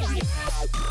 Música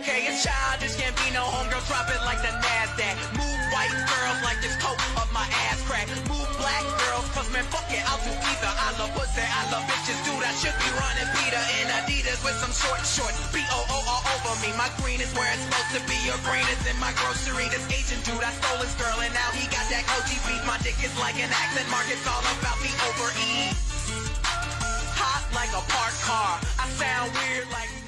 Okay, it's childish, can't be no homegirl, drop it like the NASDAQ. Move white girls like this coat of my ass crack. Move black girls, cause man, fuck it, I'll do either. I love pussy, I love bitches, dude, I should be running PETA in Adidas with some short shorts. B-O-O all over me, my green is where it's supposed to be. Your green is in my grocery. This Asian dude, I stole his girl, and now he got that OG beef. My dick is like an accent mark, it's all about the overeat. Hot like a parked car, I sound weird like